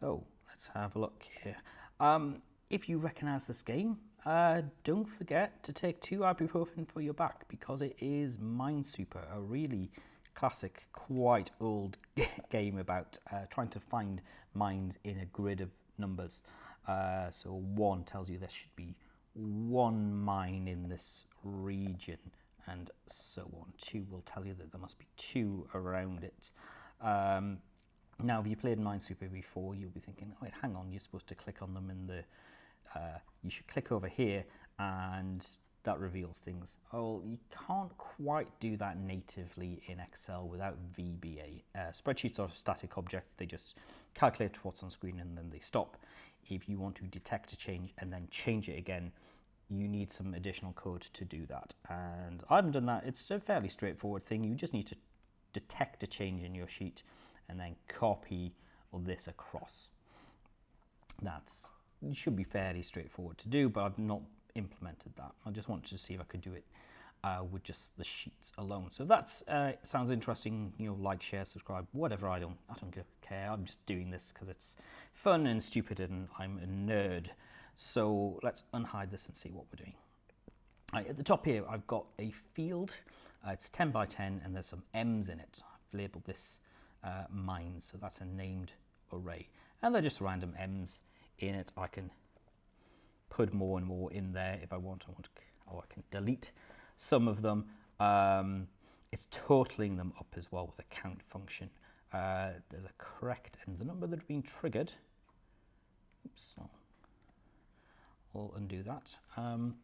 So let's have a look here. Um, if you recognize this game, uh, don't forget to take two ibuprofen for your back because it is Minesweeper, a really classic, quite old game about uh, trying to find mines in a grid of numbers. Uh, so one tells you there should be one mine in this region and so on. Two will tell you that there must be two around it. Um, now, if you played Minesweeper before, you'll be thinking, oh, wait, hang on, you're supposed to click on them in the, uh, you should click over here and that reveals things. Oh, you can't quite do that natively in Excel without VBA. Uh, spreadsheets are a static object. They just calculate what's on screen and then they stop. If you want to detect a change and then change it again, you need some additional code to do that. And I haven't done that. It's a fairly straightforward thing. You just need to detect a change in your sheet and then copy this across. That's should be fairly straightforward to do, but I've not implemented that. I just wanted to see if I could do it uh, with just the sheets alone. So if that uh, sounds interesting, you know, like, share, subscribe, whatever. I don't, I don't care. I'm just doing this because it's fun and stupid, and I'm a nerd. So let's unhide this and see what we're doing. Right, at the top here, I've got a field. Uh, it's 10 by 10, and there's some M's in it. I've labeled this uh, mines, so that's a named array. And they're just random M's in it. I can put more and more in there if I want. I want or I can delete some of them. Um, it's totaling them up as well with a count function. Uh, there's a correct and the number that have been triggered. Oops, I'll, I'll undo that. Um,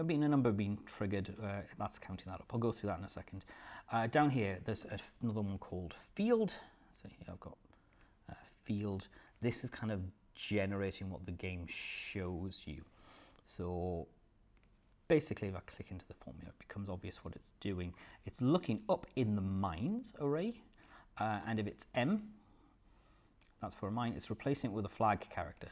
there been a number being triggered. Uh, that's counting that up. I'll go through that in a second. Uh, down here, there's another one called field. So here I've got uh, field. This is kind of generating what the game shows you. So basically if I click into the formula, it becomes obvious what it's doing. It's looking up in the mines array, uh, and if it's M, that's for a mine, it's replacing it with a flag character.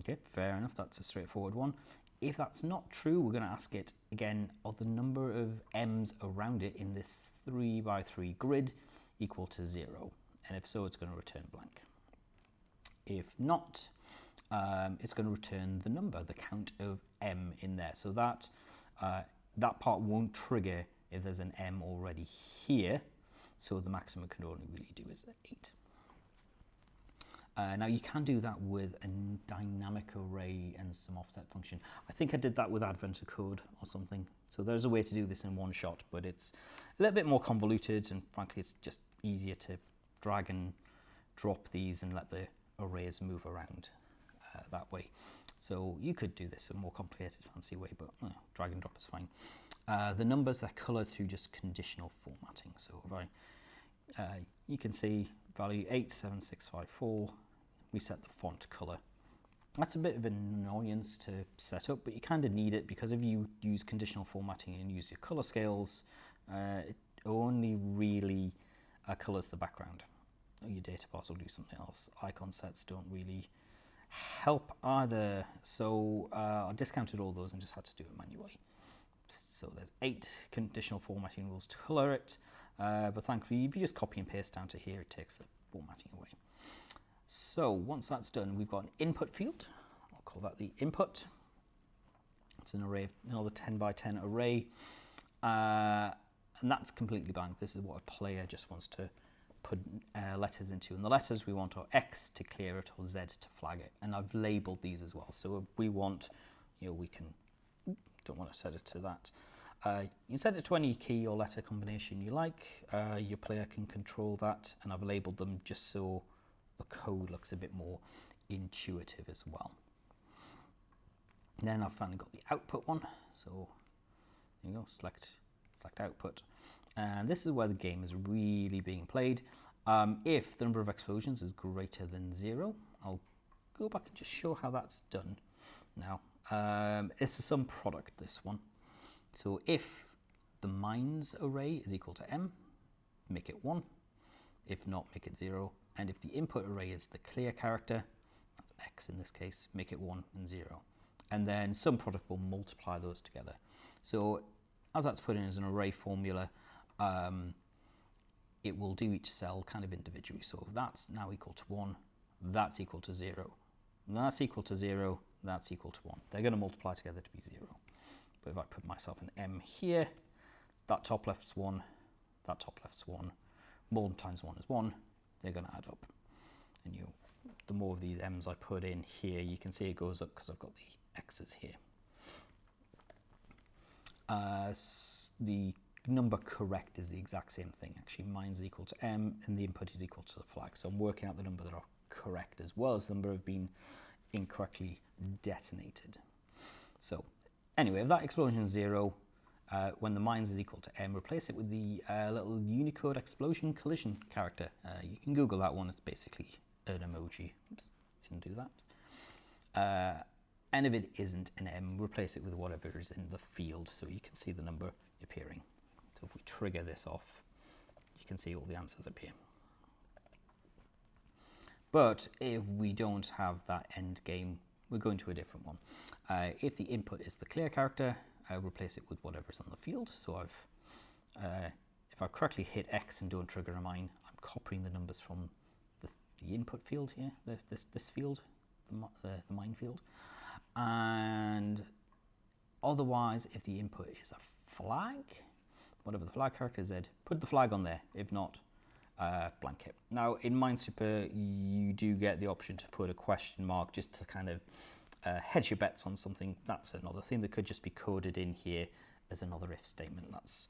Okay, fair enough, that's a straightforward one. If that's not true, we're going to ask it again, are the number of M's around it in this 3 by 3 grid equal to 0? And if so, it's going to return blank. If not, um, it's going to return the number, the count of m in there. So that, uh, that part won't trigger if there's an m already here. So the maximum it can only really do is 8. Uh, now you can do that with a dynamic array and some offset function. I think I did that with Advent of Code or something. So there's a way to do this in one shot, but it's a little bit more convoluted and frankly it's just easier to drag and drop these and let the arrays move around uh, that way. So you could do this in a more complicated, fancy way, but uh, drag and drop is fine. Uh, the numbers are colored through just conditional formatting. So if I, uh, you can see value 87654, we set the font color. That's a bit of an annoyance to set up, but you kind of need it because if you use conditional formatting and use your color scales, uh, it only really uh, colors the background your data bars will do something else. Icon sets don't really help either. So uh, I discounted all those and just had to do it manually. So there's eight conditional formatting rules to color it. Uh, but thankfully, if you just copy and paste down to here, it takes the formatting away. So once that's done, we've got an input field. I'll call that the input. It's an array, another 10 by 10 array. Uh, and that's completely blank. This is what a player just wants to put uh, letters into. And the letters we want are X to clear it or Z to flag it. And I've labeled these as well. So if we want, you know, we can, don't want to set it to that. Uh, you can set it to any key or letter combination you like. Uh, your player can control that. And I've labeled them just so the code looks a bit more intuitive as well. And then I've finally got the output one. So you go, select, select output. And this is where the game is really being played. Um, if the number of explosions is greater than zero, I'll go back and just show how that's done now. Um, it's a sum product, this one. So if the mines array is equal to m, make it 1. If not, make it 0. And if the input array is the clear character, x in this case, make it 1 and 0. And then sum product will multiply those together. So as that's put in as an array formula, um, it will do each cell kind of individually. So that's now equal to 1, that's equal to 0, that's equal to 0, that's equal to 1. They're going to multiply together to be 0. But if I put myself an m here, that top left's 1, that top left's 1, 1 times 1 is 1, they're going to add up. And you, the more of these m's I put in here, you can see it goes up because I've got the x's here. Uh, the number correct is the exact same thing. Actually, mine's equal to m and the input is equal to the flag. So I'm working out the number that are correct as well as the number have been incorrectly detonated. So anyway, if that explosion is zero, uh, when the mines is equal to m, replace it with the uh, little Unicode explosion collision character. Uh, you can Google that one. It's basically an emoji. Oops, didn't do that. Uh, and if it isn't an m, replace it with whatever is in the field so you can see the number appearing. So if we trigger this off, you can see all the answers appear. But if we don't have that end game, we're going to a different one. Uh, if the input is the clear character, I replace it with whatever's on the field. So I've, uh, if I correctly hit X and don't trigger a mine, I'm copying the numbers from the, the input field here, the, this, this field, the, the, the mine field. And otherwise, if the input is a flag, whatever the flag character Z, put the flag on there. If not, uh, blanket. Now in Minesweeper, you do get the option to put a question mark just to kind of uh, hedge your bets on something. That's another thing that could just be coded in here as another if statement. That's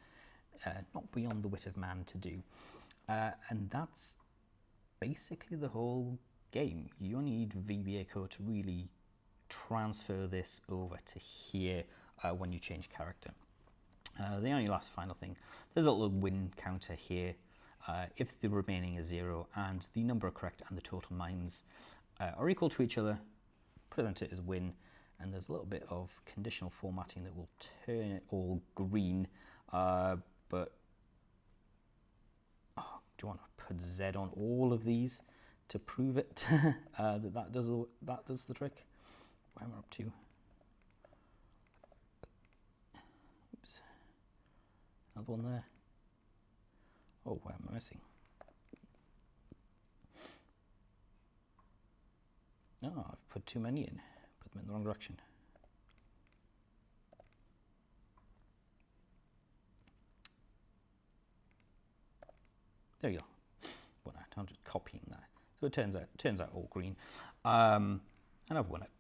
uh, not beyond the wit of man to do. Uh, and that's basically the whole game. You need VBA code to really transfer this over to here uh, when you change character. Uh, the only last final thing, there's a little win counter here. Uh, if the remaining is zero and the number correct and the total mines uh, are equal to each other, present it as win. And there's a little bit of conditional formatting that will turn it all green. Uh, but oh, do you want to put Z on all of these to prove it uh, that that does that does the trick? Where am I up to? Oops, Another one there. Oh, where am I missing? Oh, I've put too many in. Put them in the wrong direction. There you go. Well, I'm just copying that. So it turns out turns out all green. Um, and I've won it.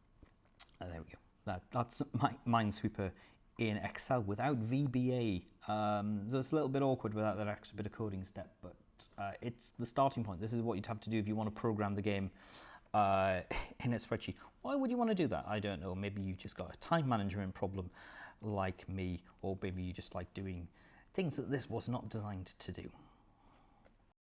Oh, there we go. That, that's my Minesweeper in Excel without VBA. Um, so it's a little bit awkward without that extra bit of coding step, but uh, it's the starting point. This is what you'd have to do if you want to program the game uh, in a spreadsheet. Why would you want to do that? I don't know. Maybe you've just got a time management problem like me, or maybe you just like doing things that this was not designed to do.